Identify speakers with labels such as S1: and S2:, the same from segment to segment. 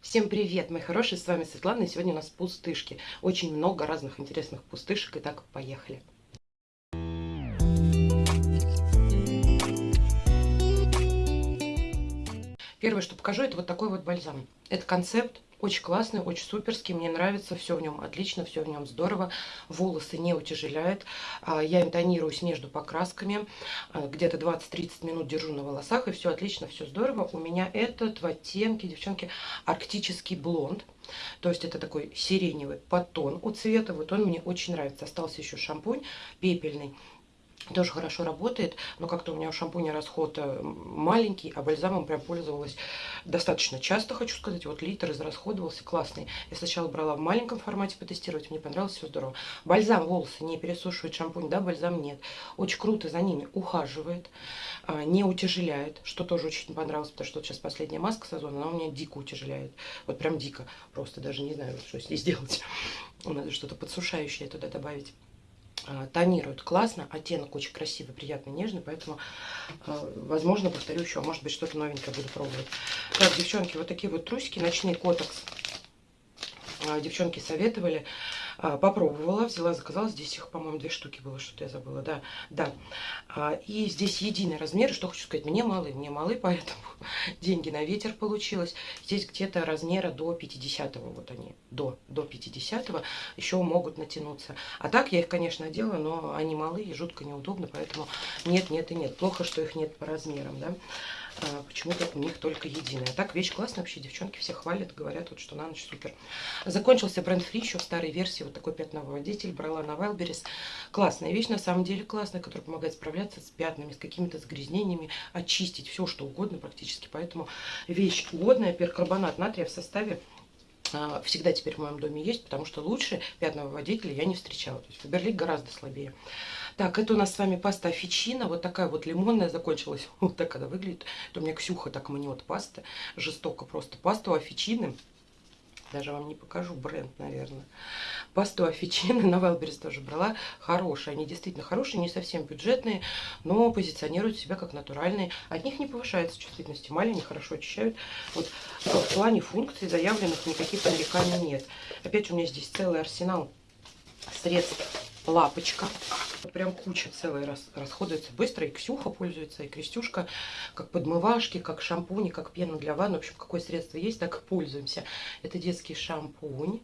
S1: Всем привет, мои хорошие, с вами Светлана, и сегодня у нас пустышки. Очень много разных интересных пустышек, и так поехали. Первое, что покажу, это вот такой вот бальзам. Это концепт очень классный, очень суперский, мне нравится, все в нем отлично, все в нем здорово. Волосы не утяжеляет. А, я интонируюсь между покрасками, а, где-то 20-30 минут держу на волосах, и все отлично, все здорово. У меня этот в оттенке, девчонки, арктический блонд. То есть это такой сиреневый подтон у цвета. Вот он мне очень нравится. Остался еще шампунь пепельный тоже хорошо работает, но как-то у меня у шампуня расход э, маленький, а бальзамом прям пользовалась достаточно часто, хочу сказать. Вот литр израсходовался, классный. Я сначала брала в маленьком формате потестировать, мне понравилось, все здорово. Бальзам волосы не пересушивает шампунь, да, бальзам нет. Очень круто за ними ухаживает, а, не утяжеляет, что тоже очень понравилось, потому что вот сейчас последняя маска сезона, она у меня дико утяжеляет. Вот прям дико, просто даже не знаю, что с ней сделать. Надо что-то подсушающее туда добавить. А, тонирует классно, оттенок очень красивый, приятный, нежный, поэтому, а, возможно, повторю еще, может быть, что-то новенькое буду пробовать. Так, девчонки, вот такие вот трусики, ночные котекс. А, девчонки советовали. А, попробовала, взяла, заказала. Здесь их, по-моему, две штуки было, что-то я забыла. Да, да. А, и здесь единый размер. Что хочу сказать, мне малы, мне малы, поэтому деньги на ветер получилось. Здесь где-то размера до 50-го, вот они, до, до 50-го еще могут натянуться. А так я их, конечно, делаю, но они малы и жутко неудобно, поэтому нет, нет и нет. Плохо, что их нет по размерам, да. А, почему-то у них только единая. Так, вещь классная вообще, девчонки все хвалят, говорят, вот, что на ночь супер. Закончился бренд фри еще в старой версии, вот такой пятновыводитель, брала на Wildberries. Классная вещь, на самом деле классная, которая помогает справляться с пятнами, с какими-то загрязнениями, очистить все, что угодно практически. Поэтому вещь годная, перкарбонат натрия в составе а, всегда теперь в моем доме есть, потому что лучше пятновыводителя я не встречала. То есть Фаберлик гораздо слабее. Так, это у нас с вами паста офичина, вот такая вот лимонная закончилась. Вот так она выглядит. Это у меня Ксюха так мнет пасты, жестоко просто. Пасту офичины даже вам не покажу бренд, наверное. Пасту офичины на Вайлберис тоже брала. Хорошие. Они действительно хорошие, не совсем бюджетные, но позиционируют себя как натуральные. От них не повышается чувствительность эмали, они хорошо очищают. Вот в плане функций заявленных никаких нареканий нет. Опять у меня здесь целый арсенал средств лапочка. Прям куча целая рас, расходуется быстро. И Ксюха пользуется, и Крестюшка, как подмывашки, как шампуни, как пена для ванны. В общем, какое средство есть, так и пользуемся. Это детский шампунь.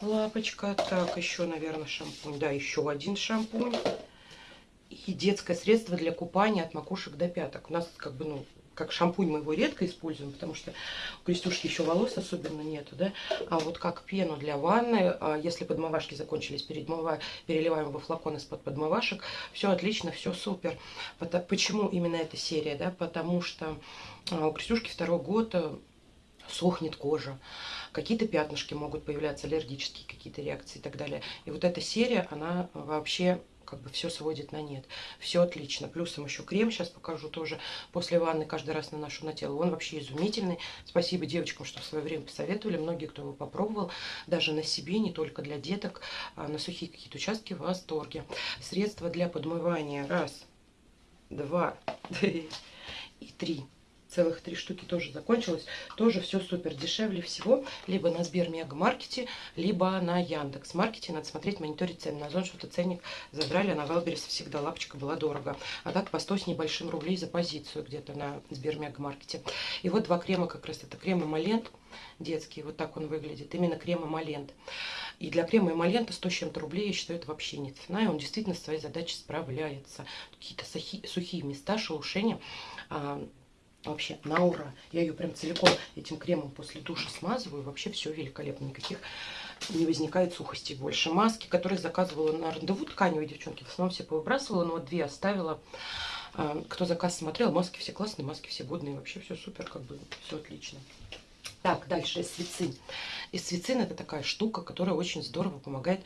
S1: Лапочка. Так, еще, наверное, шампунь. Да, еще один шампунь. И детское средство для купания от макушек до пяток. У нас как бы, ну, как шампунь мы его редко используем, потому что у Крестюшки еще волос особенно нету, да. А вот как пену для ванны, а если подмывашки закончились, передмыва, переливаем во флакон из-под подмывашек. Все отлично, все супер. Почему именно эта серия, да? Потому что а, у Крестюшки второй год сохнет кожа, какие-то пятнышки могут появляться, аллергические какие-то реакции и так далее. И вот эта серия, она вообще как бы все сводит на нет. Все отлично. Плюсом еще крем, сейчас покажу тоже. После ванны каждый раз наношу на тело. Он вообще изумительный. Спасибо девочкам, что в свое время посоветовали. Многие, кто его попробовал, даже на себе, не только для деток, а на сухие какие-то участки в восторге. Средства для подмывания. Раз, два, три и три целых три штуки тоже закончилось. Тоже все супер дешевле всего. Либо на СберМегаМаркете, либо на Яндекс Маркете. Надо смотреть, мониторить цены. На Озон что-то ценник задрали, а на Wildberries всегда лапочка была дорого. А так по 100 с небольшим рублей за позицию где-то на СберМегаМаркете. И вот два крема как раз. Это крем эмолент детский. Вот так он выглядит. Именно крем эмолент. И для крема эмолента 100 с чем-то рублей, я считаю, это вообще не цена. И он действительно с своей задачей справляется. Какие-то сухие места, шелушения а, Вообще, на ура. Я ее прям целиком этим кремом после душа смазываю. Вообще все великолепно. Никаких не возникает сухости больше. Маски, которые заказывала на рандеву тканевой, девчонки, в основном все повыбрасывала, но две оставила. А, кто заказ смотрел, маски все классные, маски все годные. Вообще все супер, как бы все отлично. Так, дальше эсвицин. Эсвицин это такая штука, которая очень здорово помогает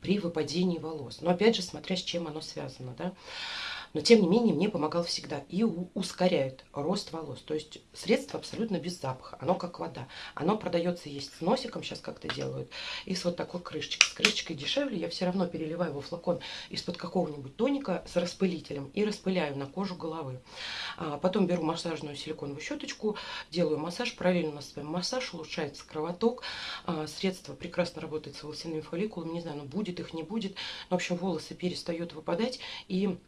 S1: при выпадении волос. Но опять же, смотря с чем оно связано, да. Но тем не менее мне помогал всегда и ускоряет рост волос. То есть средство абсолютно без запаха, оно как вода. Оно продается есть с носиком, сейчас как-то делают, и с вот такой крышечкой. С крышечкой дешевле, я все равно переливаю во флакон из-под какого-нибудь тоника с распылителем и распыляю на кожу головы. А потом беру массажную силиконовую щеточку, делаю массаж, параллельно на своем массаж, улучшается кровоток. А, средство прекрасно работает с волосяными фолликулами, не знаю, ну будет их, не будет. В общем, волосы перестают выпадать и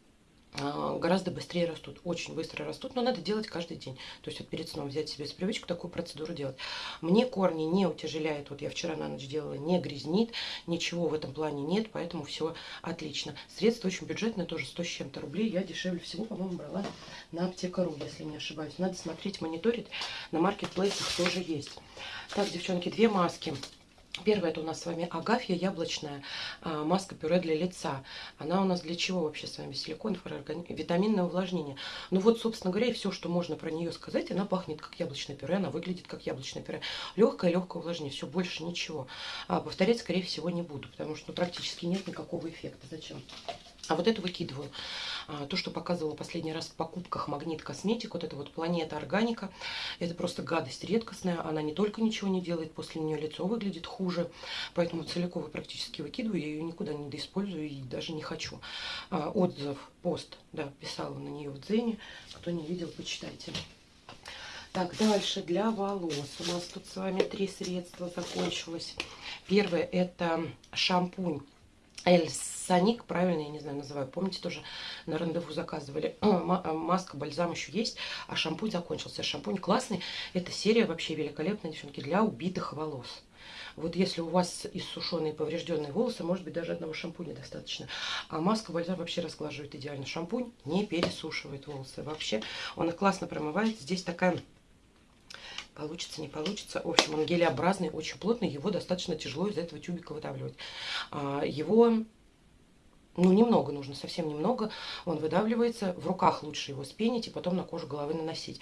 S1: гораздо быстрее растут, очень быстро растут, но надо делать каждый день. То есть вот перед сном взять себе с привычку такую процедуру делать. Мне корни не утяжеляет, вот я вчера на ночь делала, не грязнит, ничего в этом плане нет, поэтому все отлично. Средство очень бюджетное, тоже 100 с чем-то рублей, я дешевле всего, по-моему, брала на аптека.ру, если не ошибаюсь. Надо смотреть, мониторить, на маркетплейсах тоже есть. Так, девчонки, две маски. Первая это у нас с вами агафья яблочная а, маска пюре для лица. Она у нас для чего вообще с вами? Силикон, витаминное увлажнение. Ну вот, собственно говоря, и все, что можно про нее сказать, она пахнет как яблочное пюре, она выглядит как яблочное пюре. Легкое, легкое увлажнение, все, больше ничего. А, повторять, скорее всего, не буду, потому что ну, практически нет никакого эффекта. Зачем? А вот это выкидываю. А, то, что показывала последний раз в покупках Магнит Косметик, вот это вот Планета Органика, это просто гадость редкостная. Она не только ничего не делает, после нее лицо выглядит хуже. Поэтому целиково практически выкидываю, я ее никуда не доиспользую и даже не хочу. А, отзыв, пост, да, писала на нее в Дзене. Кто не видел, почитайте. Так, дальше для волос. У нас тут с вами три средства закончилось. Первое это шампунь Эль Саник, правильно, я не знаю, называю. Помните, тоже на рандеву заказывали. Маска, бальзам еще есть, а шампунь закончился. Шампунь классный. Эта серия вообще великолепная, девчонки, для убитых волос. Вот если у вас иссушенные поврежденные волосы, может быть, даже одного шампуня достаточно. А маска бальзам вообще разглаживает идеально. Шампунь не пересушивает волосы вообще. Он их классно промывает. Здесь такая Получится, не получится. В общем, он гелеобразный, очень плотный. Его достаточно тяжело из этого тюбика выдавливать. А, его ну, немного нужно, совсем немного. Он выдавливается. В руках лучше его спенить и потом на кожу головы наносить.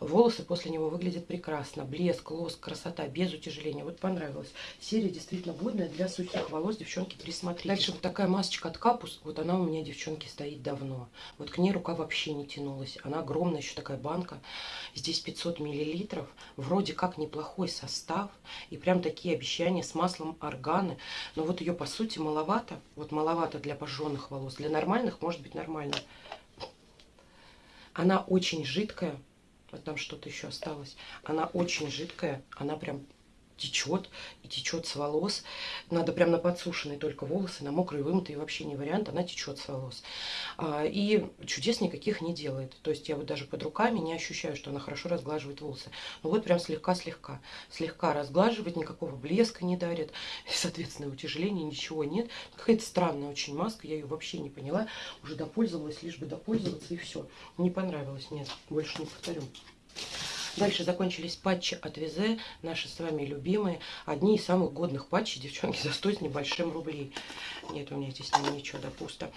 S1: Волосы после него выглядят прекрасно. Блеск, лоск, красота, без утяжеления. Вот понравилось. Серия действительно годная для сухих волос. Девчонки, присмотрите. Дальше вот такая масочка от Капус. Вот она у меня, девчонки, стоит давно. Вот к ней рука вообще не тянулась. Она огромная, еще такая банка. Здесь 500 миллилитров. Вроде как неплохой состав. И прям такие обещания с маслом органы. Но вот ее, по сути, маловато. Вот маловато для пожалуйста обожженных волос. Для нормальных может быть нормально. Она очень жидкая. Вот там что-то еще осталось. Она очень жидкая. Она прям течет, и течет с волос. Надо прям на подсушенные только волосы, на мокрые вымытые вообще не вариант, она течет с волос. А, и чудес никаких не делает. То есть я вот даже под руками не ощущаю, что она хорошо разглаживает волосы. Ну вот прям слегка-слегка. Слегка разглаживает, никакого блеска не дарит. И, соответственно, утяжеления, ничего нет. Какая-то странная очень маска, я ее вообще не поняла. Уже допользовалась, лишь бы допользоваться, и все. Не понравилось, нет, больше не повторю. Дальше закончились патчи от Визе, наши с вами любимые. Одни из самых годных патчей, девчонки, за 100 с небольшим рублей. Нет, у меня здесь ничего, да пусто.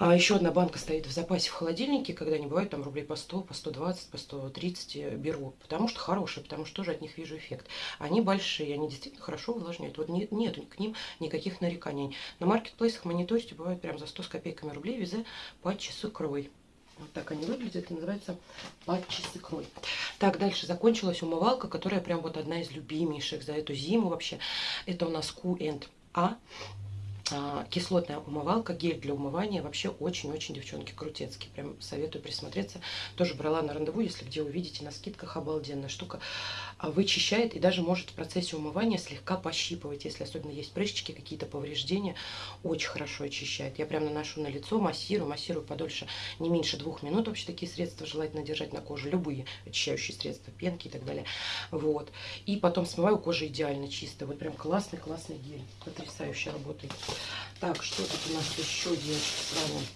S1: А еще одна банка стоит в запасе в холодильнике, когда не бывает там рублей по 100, по 120, по 130 э, беру. Потому что хорошие, потому что тоже от них вижу эффект. Они большие, они действительно хорошо увлажняют. Вот нет, нет к ним никаких нареканий. На маркетплейсах мониторите бывают прям за 100 с копейками рублей везе патчи с икрой. Вот так они выглядят. Это называется патчи с икрой. Так, дальше закончилась умывалка, которая прям вот одна из любимейших за эту зиму вообще. Это у нас Q&A. А, кислотная умывалка, гель для умывания. Вообще очень-очень, девчонки, крутецкий. Прям советую присмотреться. Тоже брала на рандеву, если где увидите, на скидках обалденная штука. А, вычищает и даже может в процессе умывания слегка пощипывать, если особенно есть прыщики, какие-то повреждения. Очень хорошо очищает. Я прям наношу на лицо, массирую, массирую подольше, не меньше двух минут. Вообще такие средства желательно держать на коже. Любые очищающие средства, пенки и так далее. Вот. И потом смываю, кожа идеально чистая. Вот прям классный-классный гель. Потрясающе работает. Так, что тут у нас еще, девочки, с вами?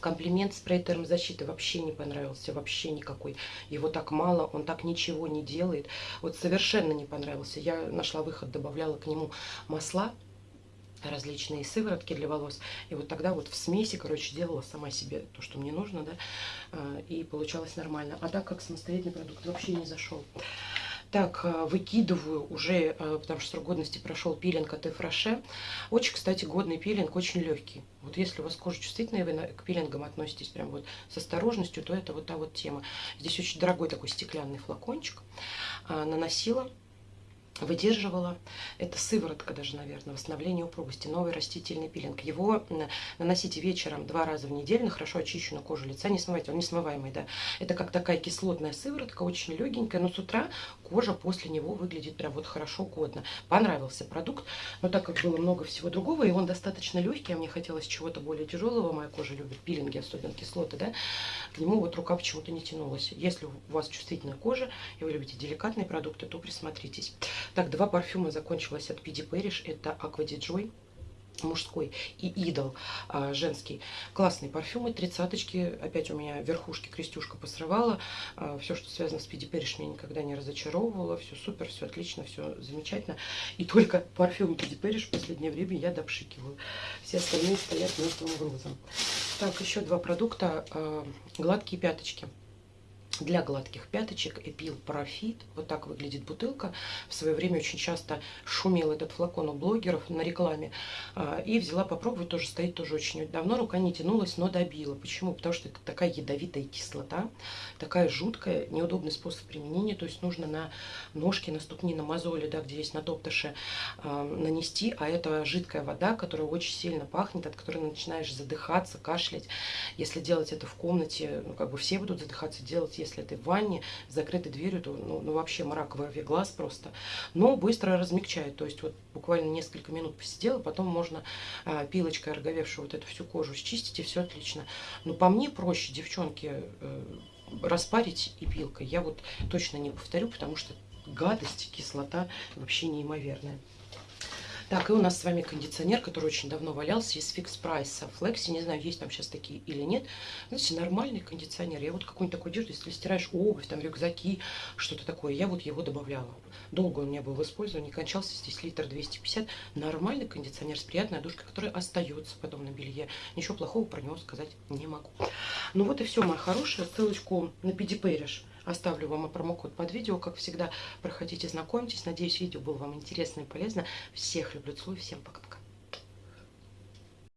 S1: Комплимент спрей термозащиты вообще не понравился, вообще никакой. Его так мало, он так ничего не делает. Вот совершенно не понравился. Я нашла выход, добавляла к нему масла, различные сыворотки для волос. И вот тогда вот в смеси, короче, делала сама себе то, что мне нужно, да, а, и получалось нормально. А так как самостоятельный продукт вообще не зашел. Так, э, выкидываю уже, э, потому что срок годности прошел пилинг от Эфраше. Очень, кстати, годный пилинг, очень легкий. Вот если у вас кожа чувствительная, вы к пилингам относитесь прям вот с осторожностью, то это вот та вот тема. Здесь очень дорогой такой стеклянный флакончик. А, наносила выдерживала. Это сыворотка даже, наверное, восстановление упругости. Новый растительный пилинг. Его наносите вечером два раза в неделю на хорошо очищенную кожу лица. Не смывайте, он не смываемый, да. Это как такая кислотная сыворотка, очень легенькая, но с утра кожа после него выглядит прям вот хорошо, годно. Понравился продукт, но так как было много всего другого, и он достаточно легкий, а мне хотелось чего-то более тяжелого, моя кожа любит пилинги, особенно кислоты, да, к нему вот рука почему-то не тянулась. Если у вас чувствительная кожа, и вы любите деликатные продукты, то присмотритесь. Так, два парфюма закончилось от Пиди Пэриш. Это Aqua di Joy мужской и идол а, женский. Классные парфюмы, тридцаточки. Опять у меня верхушки крестюшка посрывала. А, все, что связано с Пиди Перриш, меня никогда не разочаровывало. Все супер, все отлично, все замечательно. И только парфюм Пиди Перриш в последнее время я допшикиваю. Все остальные стоят мертвым грузом. Так, еще два продукта. А, гладкие пяточки для гладких пяточек Эпил Парафит. Вот так выглядит бутылка. В свое время очень часто шумел этот флакон у блогеров на рекламе. А, и взяла попробовать, тоже стоит тоже очень давно. Рука не тянулась, но добила. Почему? Потому что это такая ядовитая кислота, такая жуткая, неудобный способ применения. То есть нужно на ножки, на ступни, на мозоли, да, где есть на топтыше, а, нанести. А это жидкая вода, которая очень сильно пахнет, от которой начинаешь задыхаться, кашлять. Если делать это в комнате, ну как бы все будут задыхаться делать, если это в ванне, с закрытой дверью, то ну, ну вообще мрак во глаз просто. Но быстро размягчает, то есть вот буквально несколько минут посидела, потом можно а, пилочкой ороговевшую вот эту всю кожу счистить, и все отлично. Но по мне проще, девчонки, э, распарить и пилкой. Я вот точно не повторю, потому что гадость, кислота вообще неимоверная. Так, и у нас с вами кондиционер, который очень давно валялся из фикс прайса. Флекси, не знаю, есть там сейчас такие или нет. Знаете, нормальный кондиционер. Я вот какой-нибудь такой одежду, если стираешь обувь, там рюкзаки, что-то такое, я вот его добавляла. Долго он у меня был в использовании, кончался здесь литр 250. Нормальный кондиционер с приятной одушкой, который остается потом на белье. Ничего плохого про него сказать не могу. Ну вот и все, моя хорошая. Ссылочку на Педипэриш Оставлю вам промокод под видео, как всегда. Проходите, знакомьтесь. Надеюсь, видео было вам интересно и полезно. Всех люблю, целую, всем пока.